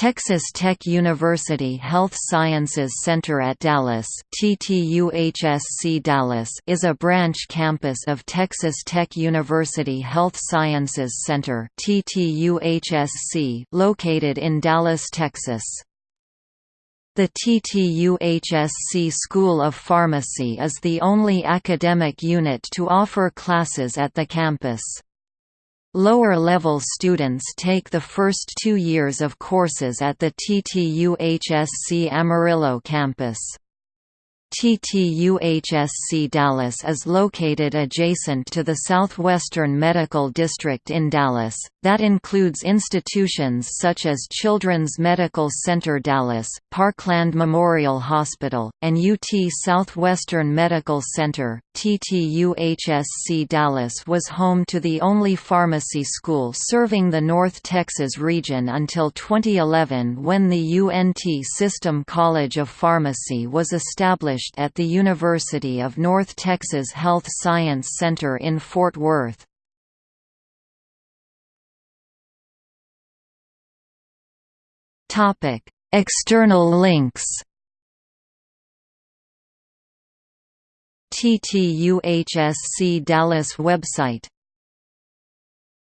Texas Tech University Health Sciences Center at Dallas, TTUHSC Dallas is a branch campus of Texas Tech University Health Sciences Center TTUHSC located in Dallas, Texas. The TTUHSC School of Pharmacy is the only academic unit to offer classes at the campus. Lower-level students take the first two years of courses at the TTUHSC Amarillo campus. TTUHSC Dallas is located adjacent to the Southwestern Medical District in Dallas, that includes institutions such as Children's Medical Center Dallas, Parkland Memorial Hospital, and UT Southwestern Medical Center. TTUHSC Dallas was home to the only pharmacy school serving the North Texas region until 2011 when the UNT System College of Pharmacy was established at the University of North Texas Health Science Center in Fort Worth. External links TTUHSC Dallas website